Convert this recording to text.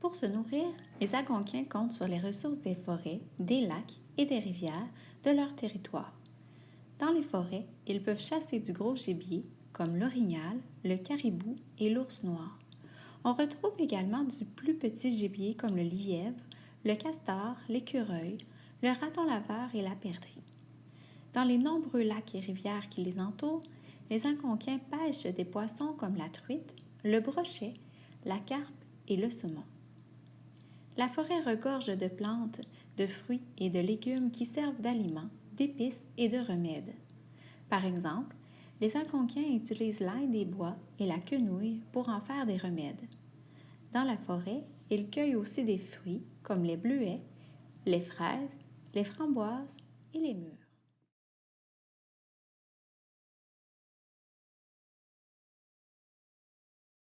Pour se nourrir, les Algonquins comptent sur les ressources des forêts, des lacs et des rivières de leur territoire. Dans les forêts, ils peuvent chasser du gros gibier, comme l'orignal, le caribou et l'ours noir. On retrouve également du plus petit gibier comme le lièvre, le castor, l'écureuil, le raton laveur et la perdrix. Dans les nombreux lacs et rivières qui les entourent, les Algonquins pêchent des poissons comme la truite, le brochet, la carpe et le saumon. La forêt regorge de plantes, de fruits et de légumes qui servent d'aliments, d'épices et de remèdes. Par exemple, les Algonquins utilisent l'ail des bois et la quenouille pour en faire des remèdes. Dans la forêt, ils cueillent aussi des fruits comme les bleuets, les fraises, les framboises et les mûres.